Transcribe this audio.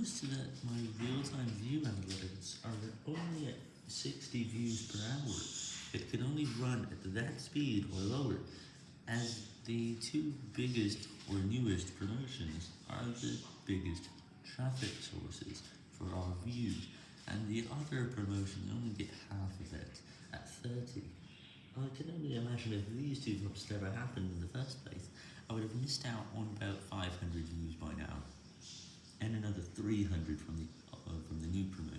noticed that my real-time view analytics are only at 60 views per hour. It can only run at that speed or lower, as the two biggest or newest promotions are the biggest traffic sources for our views, and the other promotions only get half of it, at 30. I can only imagine if these two drops had ever happened in the first place, I would have missed out on about 500 views by now, and another 300 from the uh, from the new promotion,